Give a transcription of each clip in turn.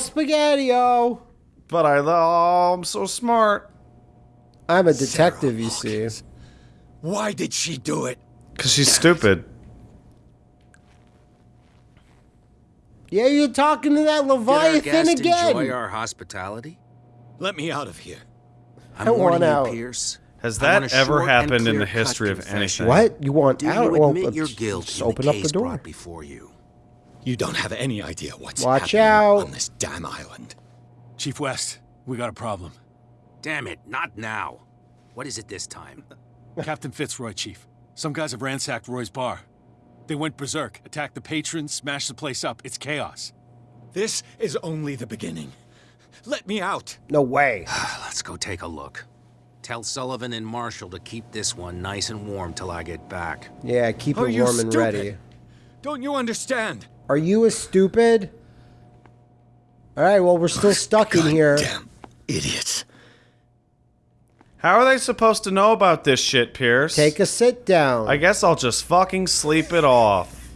spaghetti-o. But I, oh, I'm so smart. I'm a detective, you see. Why did she do it? Because she's stupid. Yeah, you're talking to that Did our Leviathan guest again. enjoy our hospitality? Let me out of here. I'm I warning want out. you, Pierce. Has that ever happened in the history of confession. anything? What? You want Do out? you Well, admit your guilt just open the up the case door. brought before you? You don't have any idea what's Watch happening out. on this damn island. Chief West, we got a problem. Damn it, not now. What is it this time? Captain Fitzroy, Chief. Some guys have ransacked Roy's bar. They went berserk, attacked the patrons, smashed the place up. It's chaos. This is only the beginning. Let me out. No way. Let's go take a look. Tell Sullivan and Marshall to keep this one nice and warm till I get back. Yeah, keep Are it warm and ready. Don't you understand? Are you a stupid? All right, well, we're still stuck in here. Damn idiots. How are they supposed to know about this shit, Pierce? Take a sit down. I guess I'll just fucking sleep it off.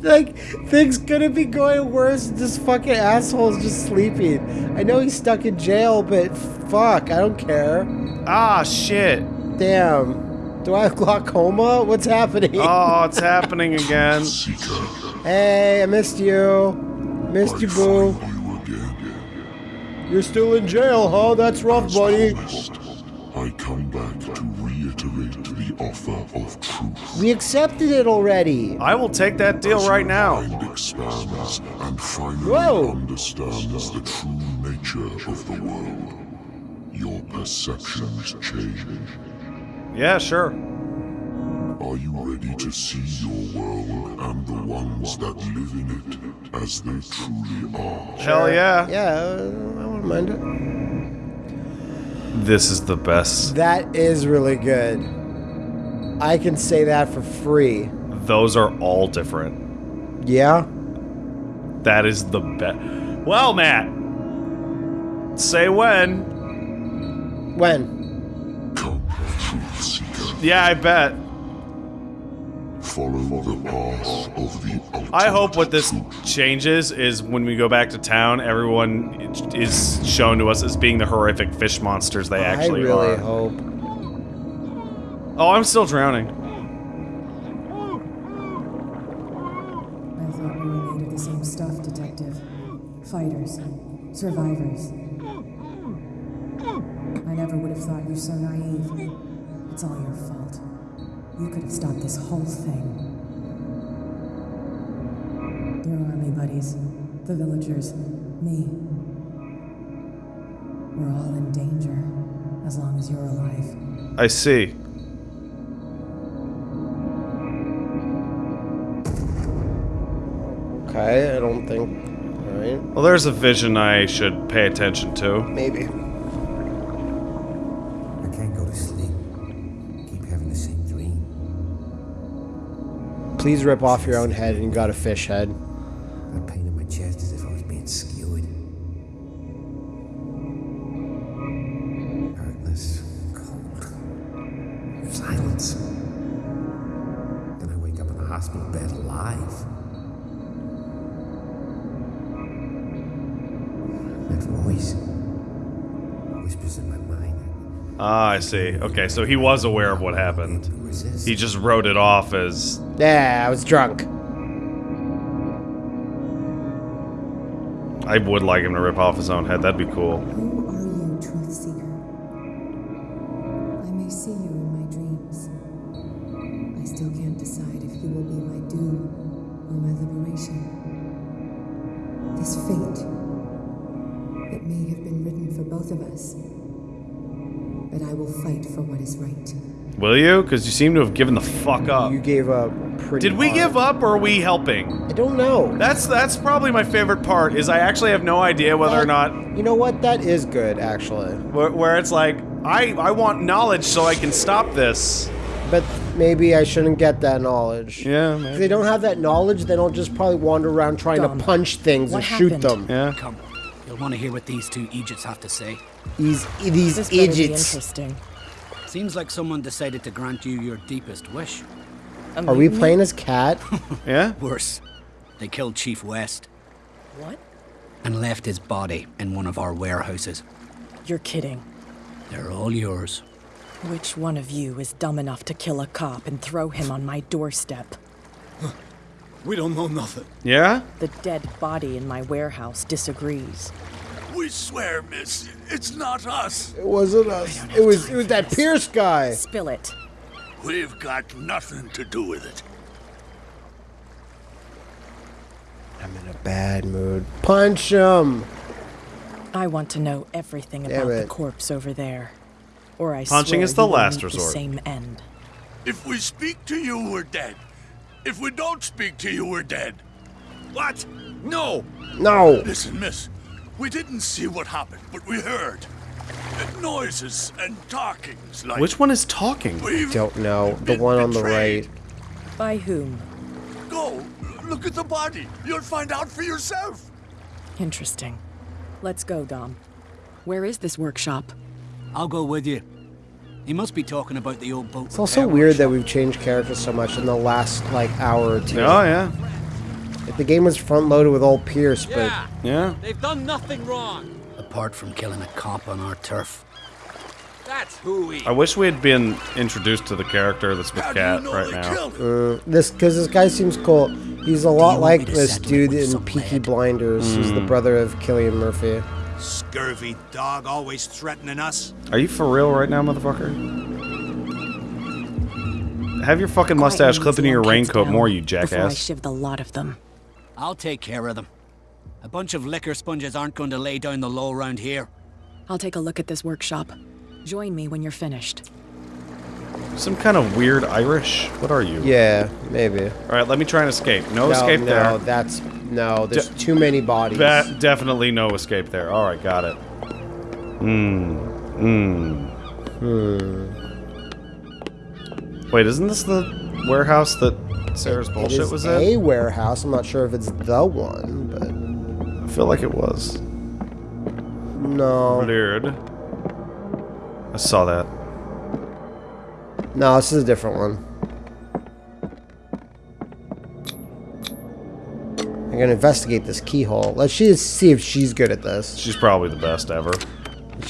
like, things couldn't be going worse. This fucking asshole's just sleeping. I know he's stuck in jail, but fuck, I don't care. Ah, shit. Damn. Do I have glaucoma? What's happening? Oh, it's happening again. Hey, I missed you. Missed you, boo. You're still in jail, huh? That's rough, buddy. I come back to reiterate the offer of truth. We accepted it already. I will take that deal right now. Mind expands and finally Whoa. understands the true nature of the world. Your perceptions change. Yeah, sure. Are you ready to see your world and the ones that live in it as they truly are? Hell yeah. Yeah, uh, I wouldn't mind it. This is the best. That is really good. I can say that for free. Those are all different. Yeah? That is the best. Well, Matt. Say when. When? Come, truth seeker. Yeah, I bet. Follow the path of the ultimate I hope what this truth. changes is when we go back to town, everyone is shown to us as being the horrific fish monsters they actually are. I really are. hope. Oh, I'm still drowning. I thought we were made of the same stuff, Detective. Fighters. Survivors. I never would have thought you so naive. It's all your fault. You could have stopped this whole thing. Your army buddies, the villagers, me. We're all in danger, as long as you're alive. I see. Okay, I don't think. Alright. Well, there's a vision I should pay attention to. Maybe. Please rip off your own head and you got a fish head. Got pain in my chest as if I was being skewered. Heartless, cold, silence. Then I wake up in a hospital bed alive. That voice whispers in my mind. Ah, I see. Okay, so he was aware of what happened. Resist. He just wrote it off as Yeah, I was drunk. I would like him to rip off his own head. That'd be cool. Will? Because you seem to have given the fuck up. You gave up pretty Did we hard. give up or are we helping? I don't know. That's that's probably my favorite part. Is I actually have no idea whether or not You know what? That is good, actually. where, where it's like I I want knowledge so I can stop this. But maybe I shouldn't get that knowledge. Yeah, If they don't have that knowledge, then they'll just probably wander around trying Dom, to punch things what and shoot them. Yeah. Come, you'll want to hear what these two Egypts have to say. These these This better be interesting. Seems like someone decided to grant you your deepest wish. Are we playing as cat? Yeah. Worse, they killed Chief West. What? and left his body in one of our warehouses. You're kidding. They're all yours. Which one of you is dumb enough to kill a cop and throw him on my doorstep? We don't know nothing. Yeah? The dead body in my warehouse disagrees. We swear, miss, it's not us. It wasn't us. It was it was that Pierce guy. Spill it. We've got nothing to do with it. I'm in a bad mood. Punch him. I want to know everything Damn about the corpse over there. Or I Punching swear is the you last resort. The same end. If we speak to you, we're dead. If we don't speak to you, we're dead. What? No! No. Listen, miss. We didn't see what happened, but we heard. Noises and talkings like. Which one is talking? We've Don't know. The one on the right. By whom? Go! Look at the body. You'll find out for yourself. Interesting. Let's go, Dom. Where is this workshop? I'll go with you. He must be talking about the old boat. It's also weird that we've changed characters so much in the last like hour or two. Oh, yeah. Like, the game was front loaded with old Pierce, but Yeah. They've done nothing wrong. Apart from killing a cop on our turf. That's hooey. I wish we had been introduced to the character that's with Cat right now. uh, this because this guy seems cool. He's a lot like this dude in some Peaky lead? Blinders. He's the Mm. brother of Cillian Murphy. Scurvy dog always threatening us. Are you for real right now, motherfucker? Have your fucking mustache clip into your raincoat more, you jackass. Before I jackass. shiv the lot of them. I'll take care of them. A bunch of liquor sponges aren't going to lay down the law round here. I'll take a look at this workshop. Join me when you're finished. Some kind of weird Irish? What are you? Yeah, maybe. All right, let me try and escape. No, escape no, there. that's no. There's De- too many bodies. Ba- definitely no escape there. All right, got it. Hmm. Hmm. Hmm. Wait, isn't this the warehouse that Sarah's It bullshit is was a warehouse. I'm not sure if it's the one, but I feel like it was. no, Blurred. I saw that. no. This is a different one. I'm gonna investigate this keyhole. Let's she see if she's good at this. She's probably the best ever.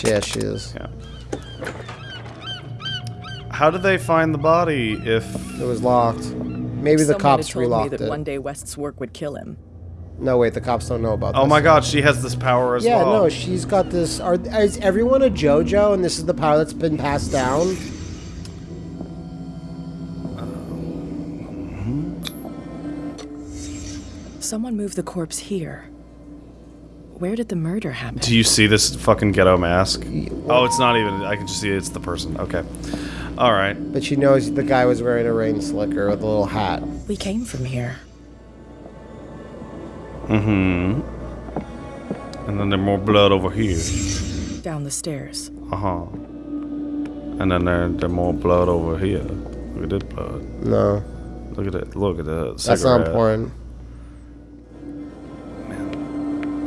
Yeah, she is. Yeah. How did they find the body if It was locked. Maybe the cops had told me relocked that it. one day West's work would kill him. No, wait, the cops don't know about Oh this. Oh my god, she has this power as yeah, well. Yeah, no, she's got this. Are is everyone a JoJo, and this is the power that's been passed down? Someone moved the corpse here. Where did the murder happen? Do you see this fucking ghetto mask? Oh, it's not even. I can just see it's the person. Okay. All right. But she knows the guy was wearing a rain slicker with a little hat. We came from here. Mm-hmm. And then there's more blood over here. Down the stairs. Uh-huh. And then there, there's more blood over here. Look at this blood. No. Look at it. Look at that. That's not cigarette. important.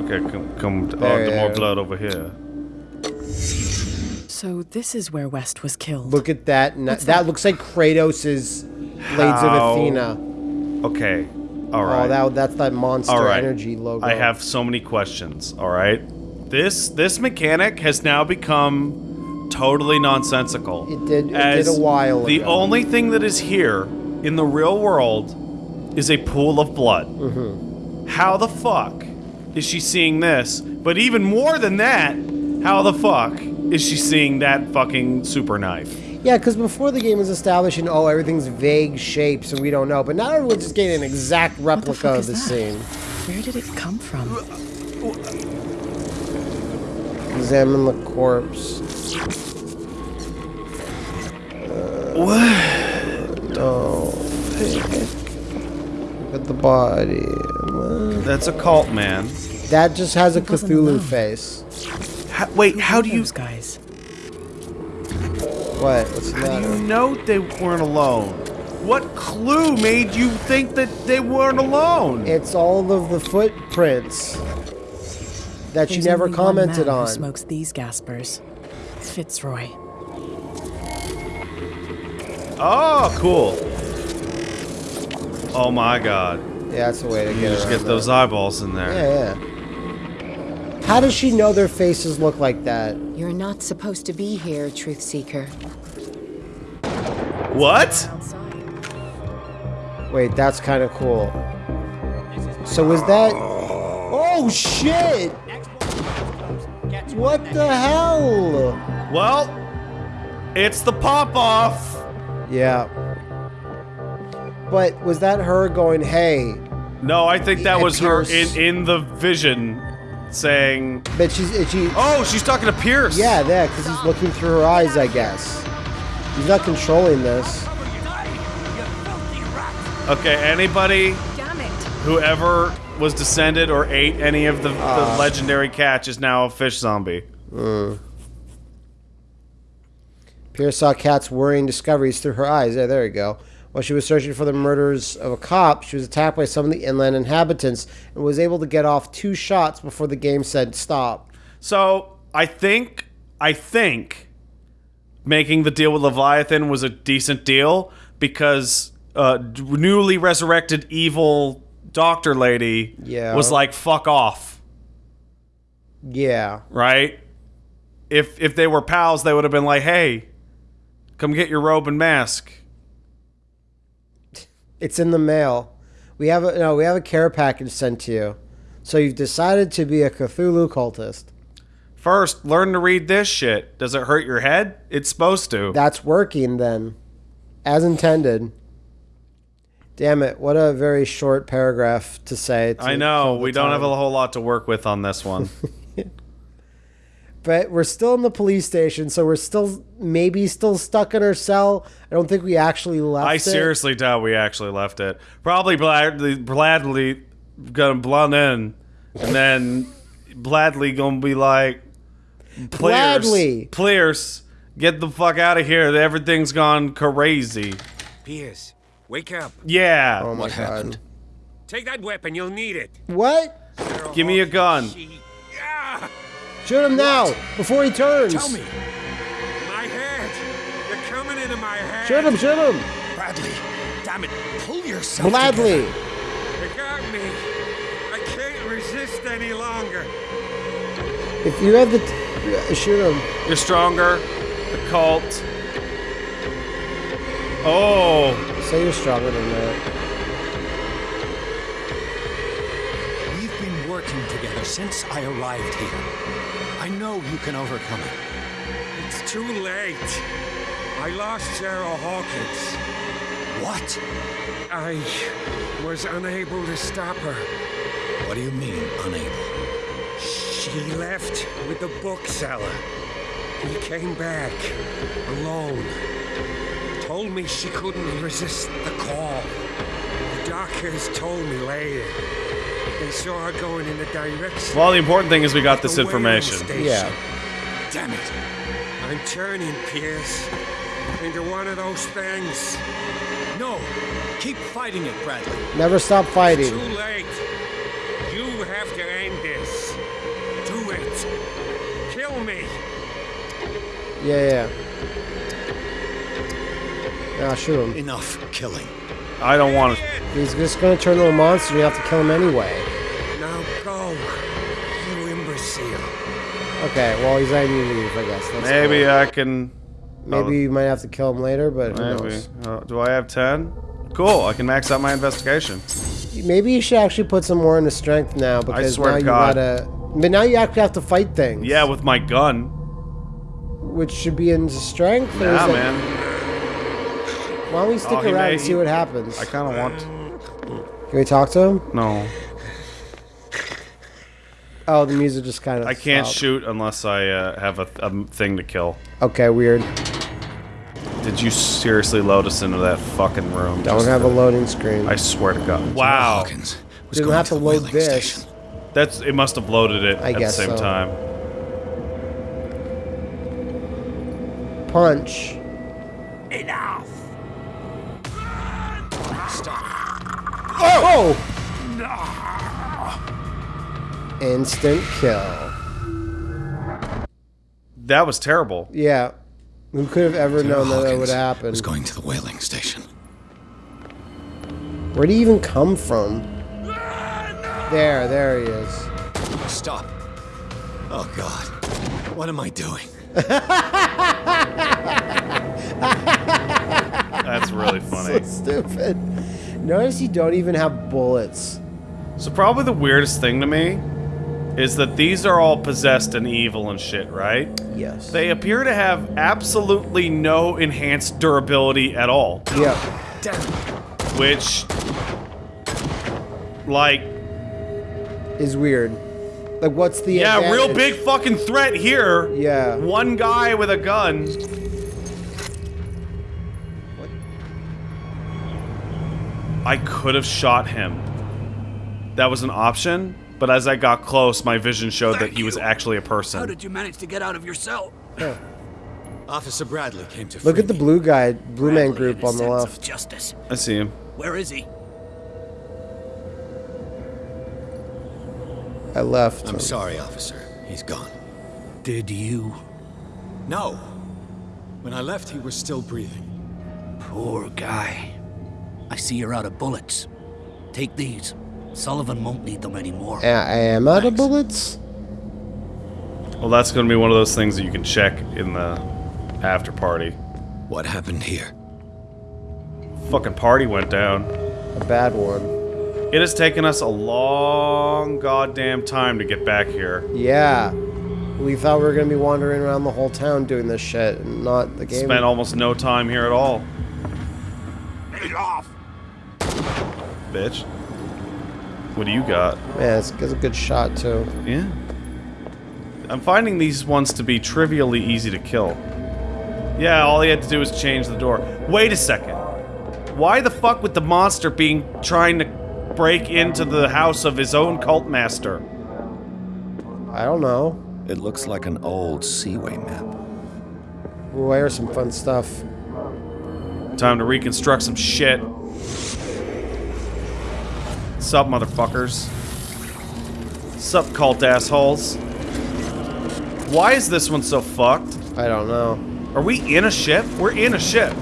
Okay, come, come oh, the more blood over here. So this is where West was killed. Look at that. n- that? looks like Kratos' Blades of Athena. Okay. All right. Oh, that, that's that monster All right. energy logo. I have so many questions. All right. This this mechanic has now become totally nonsensical. It did- it did a while ago. The ago. only thing that is here in the real world is a pool of blood. Mm-hmm. How the fuck is she seeing this? But even more than that, how the fuck is she seeing that fucking super knife? Yeah, because before the game was establishing, oh, everything's vague shapes and we don't know. But now everyone's just getting an exact replica of the scene. Where did it come from? Examine the corpse. What? Oh, Look at the body. What? That's a cult, man. That just has a Cthulhu face. How, wait, how do you Those guys. What? What's the How do you know they weren't alone? What clue made you think that they weren't alone? It's all of the footprints that you never only one commented man on. Who smokes these Gaspers? Fitzroy. Oh, cool. Oh my god. Yeah, that's the way to You get just get those eyeballs in there. Yeah, yeah. How does she know their faces look like that? You're not supposed to be here, Truth Seeker. What? Wait, that's kind of cool. So was that? Oh shit! What the hell? Well, it's the pop off. Yeah. But was that her going, "Hey"? No, I think that And was her in in the vision saying. But she's she. Oh, she's talking to Pierce. Yeah, there, because he's looking through her eyes, I guess. He's not controlling this. Okay, anybody whoever was descended or ate any of the, Ah. the legendary catch is now a fish zombie. Mm. Pierce saw Cat's worrying discoveries through her eyes. Yeah, there you go. While she was searching for the murders of a cop, she was attacked by some of the inland inhabitants and was able to get off two shots before the game said stop. So I think I think making the deal with Leviathan was a decent deal because uh, newly resurrected evil doctor lady Yeah. was like fuck off, Yeah. right? If if they were pals, they would have been like, hey, come get your robe and mask. It's in the mail. We have a no, we have a care package sent to you. So you've decided to be a Cthulhu cultist. First, learn to read this shit. Does it hurt your head? It's supposed to. That's working then. As intended. Damn it, what a very short paragraph to say. to I know we don't have a whole lot to work with on this one. But we're still in the police station, so we're still maybe still stuck in our cell. I don't think we actually left I it. seriously doubt we actually left it. Probably Bladley, Bladley gonna blunt in, and then Bladley gonna be like, Pierce, Bladley. Pierce, get the fuck out of here. Everything's gone crazy. Pierce, wake up. Yeah. Oh my god. Take that weapon, you'll need it. What? Give me a oh, gun. Shoot him now before he turns. Tell me. My head. You're coming into my head. Shoot him! Shoot him! Bradley, damn it, pull yourself Gladly. You got me. I can't resist any longer. If you have the, t- uh, shoot him. You're stronger. The cult. Oh. Say you're stronger than that. We've been working together since I arrived here. I know you can overcome it. It's too late. I lost Sarah Hawkins. What? I was unable to stop her. What do you mean, unable? She left with the bookseller. He came back alone. Told me she couldn't resist the call. The doctors told me later. They saw her going in the direction. Well, the important thing is we got this information. station. Damn it. I'm turning, Pierce, into one of those things. No, keep fighting it, Bradley. Never stop fighting. It's Too late. You have to end this. Do it. Kill me. Yeah, yeah. Yeah, ah, shoot him. Enough killing. I don't want to. He's just gonna turn into a monster. You have to kill him anyway. Go, you imbecile. Okay, well he's letting you leave, I guess. That's Maybe cool. I can. Maybe you might have to kill him later, but who Maybe. knows? Uh, do I have 10? Cool, I can max out my investigation. Maybe you should actually put some more into strength now because now you God. gotta. But now you actually have to fight things. Yeah, with my gun. Which should be into strength. Nah, man. Why don't we stick Oh, around may- and see what happens? I kind of want to. Can we talk to him? No. Oh, the music just kind of. I can't shoot unless I uh, have a, a thing to kill. Okay, weird. Did you seriously load us into that fucking room? Don't just have a loading screen. I swear to God. Wow. Hawkins was Didn't have to to load this. station. That's it. Must have loaded it I at the same so. time. Punch. Enough. Stop. Oh! Instant kill. That was terrible. Yeah. Who could have ever known that that would happen? was going to the whaling station. Where'd he even come from? There, there he is. Stop. Oh God, what am I doing? That's really funny. so stupid. Notice you don't even have bullets. So probably the weirdest thing to me is that these are all possessed and evil and shit, right? Yes. They appear to have absolutely no enhanced durability at all. Yeah. Damn. Which, like, Is weird. Like, what's the yeah, real big fucking threat here. Yeah. One guy with a gun. What? I could have shot him. That was an option, but as I got close, my vision showed that he was actually a person. How did you manage to get out of your cell? Officer Bradley came to Look at the blue guy, blue man Bradley and group on the left. Justice. I see him. Where is he? I left. I'm sorry, officer. He's gone. Did you? No. When I left, he was still breathing. Poor guy. I see you're out of bullets. Take these. Sullivan won't need them anymore. I I am out of bullets. Well, that's going to be one of those things that you can check in the after party. What happened here? Fucking party went down. A bad one. It has taken us a long goddamn time to get back here. Yeah. We thought we were gonna be wandering around the whole town doing this shit, and not the game. Spent almost no time here at all, Get off! bitch. What do you got? Man, it's, it's a good shot too. Yeah. I'm finding these ones to be trivially easy to kill. Yeah, all he had to do was change the door. Wait a second. Why the fuck would the monster being trying to break into the house of his own cult master? I don't know. It looks like an old Seaway map. Ooh, here's some fun stuff. Time to reconstruct some shit. Sup, motherfuckers? Sup, cult assholes? Why is this one so fucked? I don't know. Are we in a ship? We're in a ship.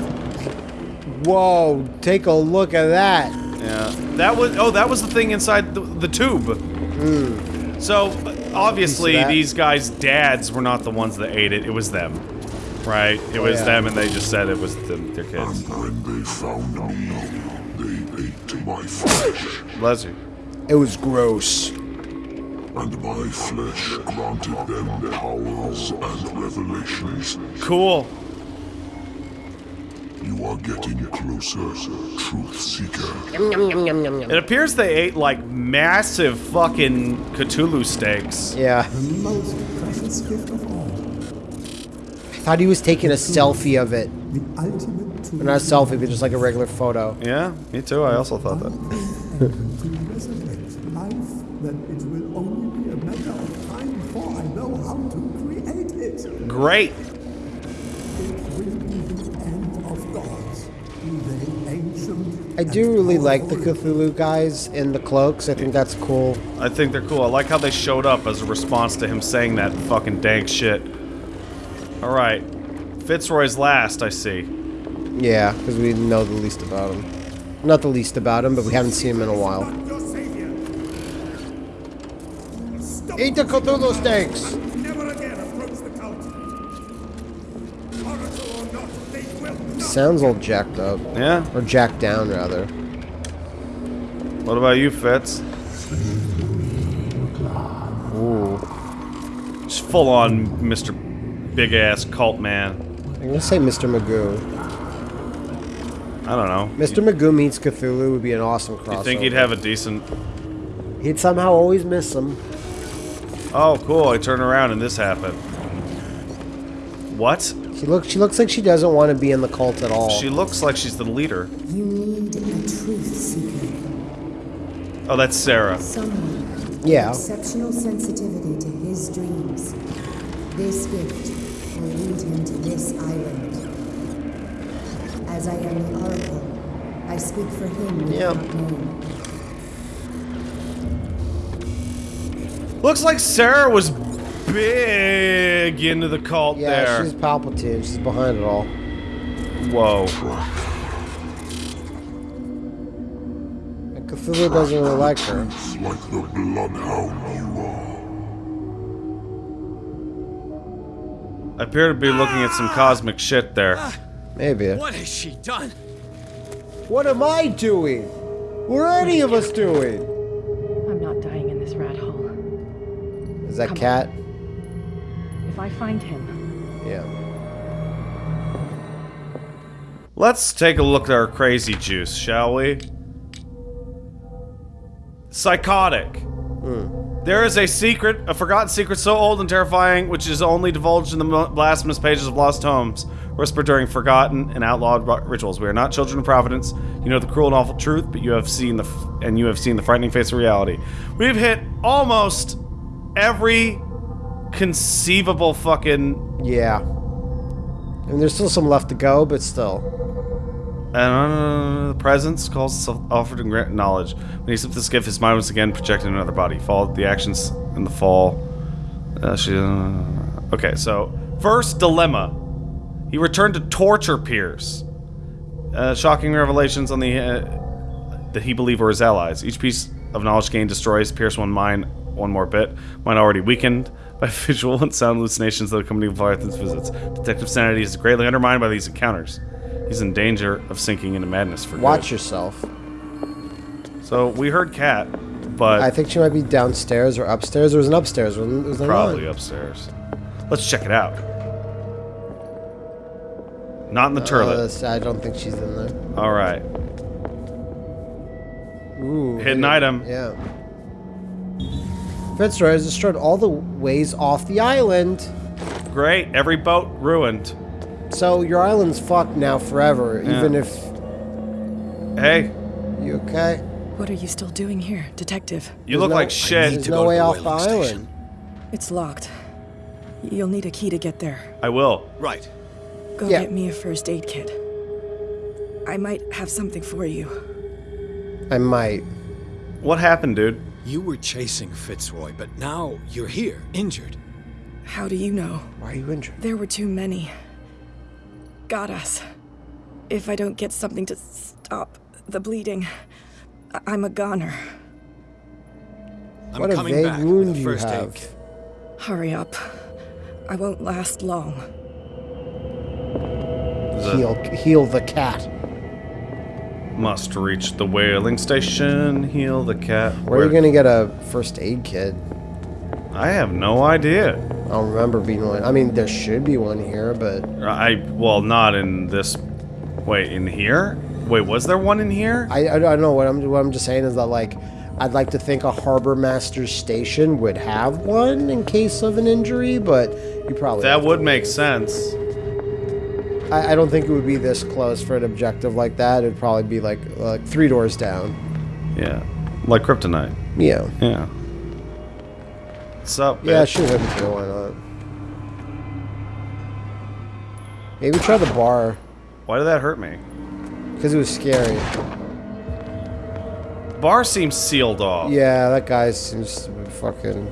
Whoa! Take a look at that. Yeah. That was. Oh, that was the thing inside the, the tube. Hmm. So obviously, these guys' dads were not the ones that ate it. It was them, right? It oh, was yeah. them, and they just said it was them, their kids. When they found me, they ate my flesh, Bless you. It was gross. and my flesh granted them powers and revelations. Cool. You are getting closer, Truth Seeker. It appears they ate like massive fucking Cthulhu steaks. Yeah. most precious gift of all, I thought he was taking a selfie of it. the ultimate Not a selfie, but just like a regular photo. Yeah, me too. I also thought that. to resurrect life that it will only be a matter of time before I know how to create it. Great. It will be the end of gods, I do really like the Cthulhu guys in the cloaks. I think that's cool. I think they're cool. I like how they showed up as a response to him saying that fucking dank shit. All right, Fitzroy's last. I see. Yeah, because we know the least about him. Not the least about him, but we haven't seen him in a while. Your savior! Eat the Cthulhu steaks! Never again approach the cult! Oracle or not, they will not! Sounds all jacked up. Yeah. Or jacked down, rather. What about you, Fitz? Ooh. Just full on Mr. Big Ass Cult Man. I'm gonna say Mr. Magoo. I don't know. Mr. Magoo meets Cthulhu would be an awesome crossover. You think he'd have a decent? He'd somehow always miss him. Oh, cool! I turn around and this happened. What? She looks. She looks like she doesn't want to be in the cult at all. She looks like she's the leader. You need a truth seeker. Oh, that's Sarah. Someone Yeah. exceptional sensitivity to his dreams. This gift will lead him to this island. As I am the Oracle, I speak for him Yep. name. Looks like Sarah was big into the cult Yeah, there. she's Palpatine. She's behind it all. Whoa. And Cthulhu doesn't really like her. Like the bloodhound you are. I appear to be looking at some cosmic shit there. Ah. Maybe. What has she done? What am I doing? What are any of us doing? I'm not dying in this rat hole. Is that Come on. cat? If I find him, Yeah. Let's take a look at our crazy juice, shall we? Psychotic. Hmm. There is a secret, a forgotten secret so old and terrifying, which is only divulged in the blasphemous pages of lost tomes, whispered during forgotten and outlawed rituals. We are not children of Providence. You know the cruel and awful truth, but you have seen the f- and you have seen the frightening face of reality. We've hit almost every conceivable fucking Yeah. I mean, there's still some left to go, but still. And uh, the presence calls itself offered and grant knowledge. When he sipped this gift, his mind was again projected in another body. Followed the actions in the fall. Uh, she, uh, okay, so first dilemma. He returned to torture Pierce. Uh, shocking revelations on the uh, that he believed were his allies. Each piece of knowledge gained destroys Pierce one mind one more bit. Mind already weakened by visual and sound hallucinations that accompany Leviathan's visits. Detective sanity is greatly undermined by these encounters. He's in danger of sinking into madness for Watch good. yourself. So we heard Cat, but I think she might be downstairs or upstairs. There was an upstairs. Was there probably not? upstairs. Let's check it out. Not in the Uh, turlet. this- I don't think she's in there. All right. Ooh. Hidden item. Yeah. Fitzroy has destroyed all the ways off the island. Great. Every boat ruined. So your island's fucked now forever, Yeah. even if. Hey, You okay? what are you still doing here, detective? you look no- like shit. There's no way off the island. It's locked. You'll need a key to get there. I will. Right. Go Yeah. get me a first aid kit. I might have something for you. I might. What happened, dude? You were chasing Fitzroy, but now you're here, injured. How do you know? Why are you injured? There were too many. Got us. If I don't get something to stop the bleeding, I- I'm a goner. I'm what a coming vague back wound a you first aid have. Hurry up. I won't last long. Heal, heal the cat. Must reach the whaling station. Heal the cat. Where are you gonna get a first aid kit? I have no idea. I don't remember being one. I mean, there should be one here, but I well, not in this. Wait, in here? Wait, was there one in here? I, I don't know. What I'm what I'm just saying is that like, I'd like to think a harbor master's station would have one in case of an injury, but you probably That would make sense. I, I don't think it would be this close for an objective like that. It'd probably be like like three doors down. Yeah, like kryptonite. Yeah. Yeah. What's up? Yeah, bitch? sure. Him too. Why not? Maybe try the bar Why did that hurt me? because it was scary. Bar seems sealed off. Yeah, that guy seems to be fucking.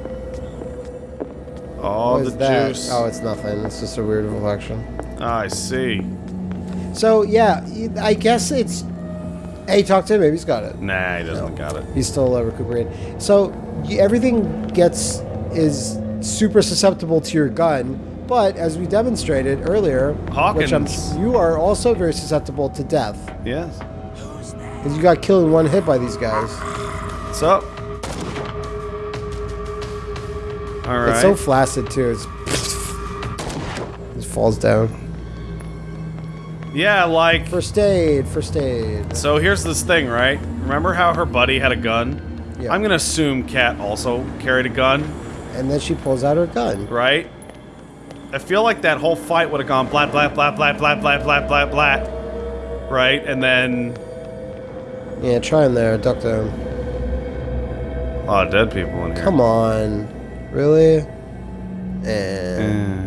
Oh, the that? juice. Oh, it's nothing. It's just a weird reflection. I see. So yeah, I guess it's. Hey, talk to him. Maybe he's got it. Nah, he doesn't got it. He's still uh, recuperating. So everything gets is super susceptible to your gun, but as we demonstrated earlier, Hawkins. you are also very susceptible to death Yes. because you got killed in one hit by these guys. What's up? All right. It's so flaccid too. It's just falls down. Yeah, like. First aid. First aid. So here's this thing, right? Remember how her buddy had a gun? Yeah. I'm gonna assume Cat also carried a gun, And then she pulls out her gun. right? I feel like that whole fight would have gone blah blah blah blah blah blah blah blah blah, right? And then Yeah, try him there. Duck down. a lot of dead people in here. Come on. Really? Eh. And All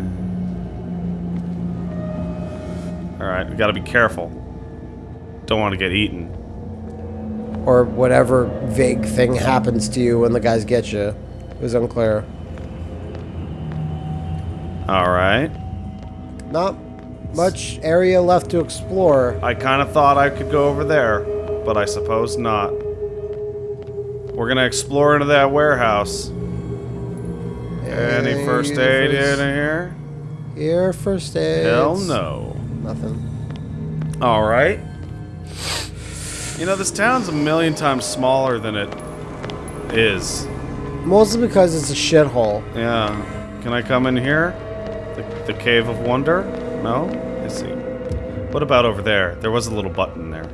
right, we gotta be careful. Don't want to get eaten. or whatever vague thing happens to you when the guys get you. It was unclear. All right. Not much area left to explore. I kind of thought I could go over there, but I suppose not. We're gonna explore into that warehouse. Any first aid in here? Here first aid. Hell no. Nothing. All right. You know, this town's a million times smaller than it is. Mostly because it's a shithole. Yeah. Can I come in here? The, the Cave of Wonder? No? I see. What about over there? There was a little button there.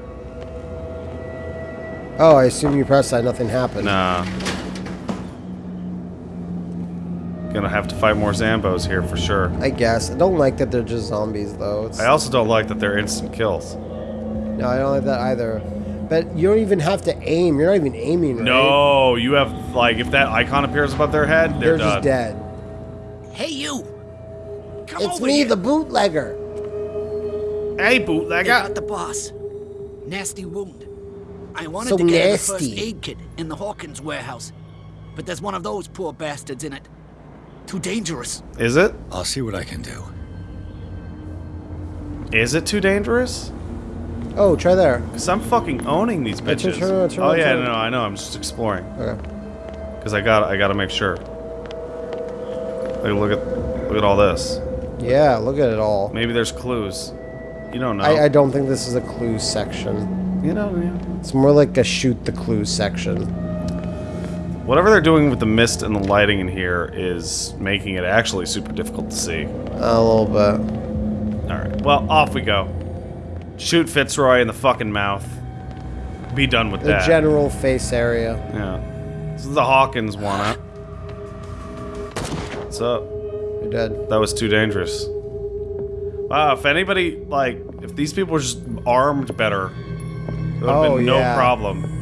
Oh, I assume you pressed that. Nothing happened. Nah. Gonna have to fight more Zambos here for sure. I guess. I don't like that they're just zombies, though. It's, I also don't like that they're instant kills. no, I don't like that either. But you don't even have to aim. You're not even aiming, right? No, you have, like, if that icon appears above their head, they're, They're just dead. Hey, you! Come It's over me, here. the bootlegger. Hey, They bootlegger. got the boss. Nasty wound. I wanted So to get her the first aid kit in the Hawkins warehouse, but there's one of those poor bastards in it. Too dangerous. Is it? I'll see what I can do. Is it too dangerous? Oh, try there. Because I'm fucking owning these Yeah, turn- bitches. turn turn oh yeah, turn no. I know. I'm just exploring. Okay. Because I got, I got to make sure. Like, look at, look at all this. Yeah, look at it all. Maybe there's clues. You don't know. I, I don't think this is a clues section. You know, yeah. It's more like a shoot the clues section. Whatever they're doing with the mist and the lighting in here is making it actually super difficult to see. A little bit. All right. Well, off we go. Shoot Fitzroy in the fucking mouth. Be done with The that. general face area. Yeah. This is the Hawkins one, huh? What's up? You're dead. That was too dangerous. Wow, if anybody, like, if these people were just armed better, it would have Oh, been no yeah. problem.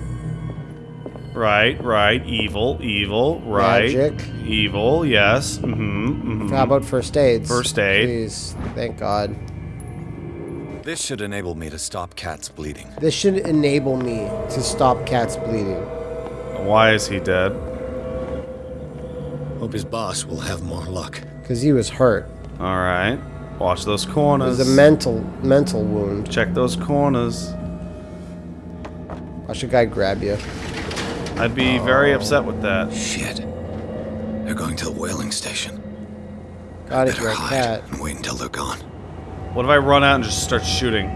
Right, right, evil, evil, right. Magic. Evil, yes. Mm-hmm, mm-hmm. How about first aids? First aid. Please, thank God. This should enable me to stop Cat's bleeding. This should enable me to stop Cat's bleeding. Why is he dead? Hope his boss will have more luck. Because he was hurt. Alright. Watch those It corners. was a mental mental wound. Check those corners. Watch a guy grab you. I'd be very upset with that. Shit. They're going to the whaling station. God, if Better you're a hide cat. and wait until they're gone. What if I run out and just start shooting?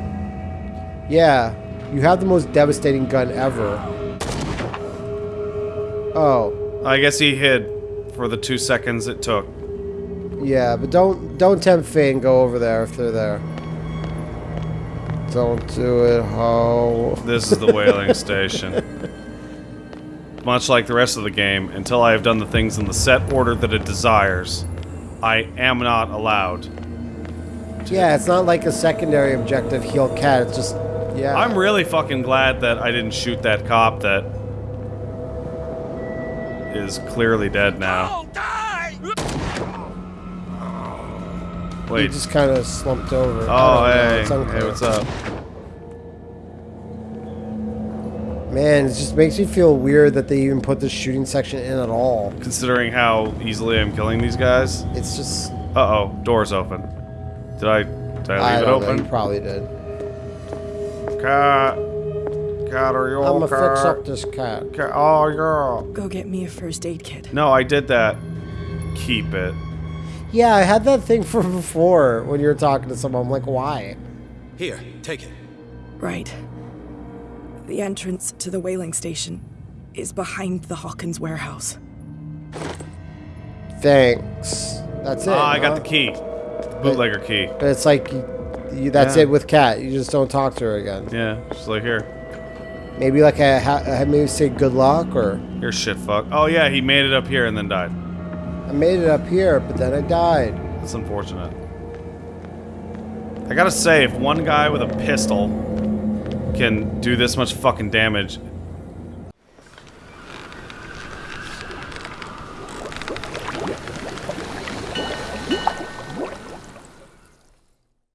Yeah, you have the most devastating gun ever. Oh, I guess he hid for the two seconds it took. yeah, but don't don't tempt fate and go over there if they're there. Don't do it, ho. This is the whaling station. Much like the rest of the game, until I have done the things in the set order that it desires, I am not allowed. Yeah, it's not like a secondary objective heal cat. It's just yeah. I'm really fucking glad that I didn't shoot that cop that is clearly dead now. Oh, he just kind of slumped over. Oh, I don't know, hey. Hey, what's up? Man, it just makes me feel weird that they even put the shooting section in at all. Considering how easily I'm killing these guys. It's just. Uh oh, door's open. Did I did I leave I it don't know. open? You probably did. Cat. Cat, are you I'm okay? gonna fix up this cat. Cat. Oh, yeah. Go get me a first aid kit. No, I did that. Keep it. Yeah, I had that thing from before when you were talking to someone. I'm like, why? Here, take it. Right. The entrance to the whaling station is behind the Hawkins warehouse. Thanks. That's it. Ah, I got huh? the key. The bootlegger key. But it's like, you, you, that's Yeah. it with Cat. You just don't talk to her again. Yeah, just like here. Maybe like I, ha- I maybe say good luck or You're shit fuck. Oh yeah, he made it up here and then died. I made it up here, but then I died. That's unfortunate. I gotta say, if one guy with a pistol can do this much fucking damage,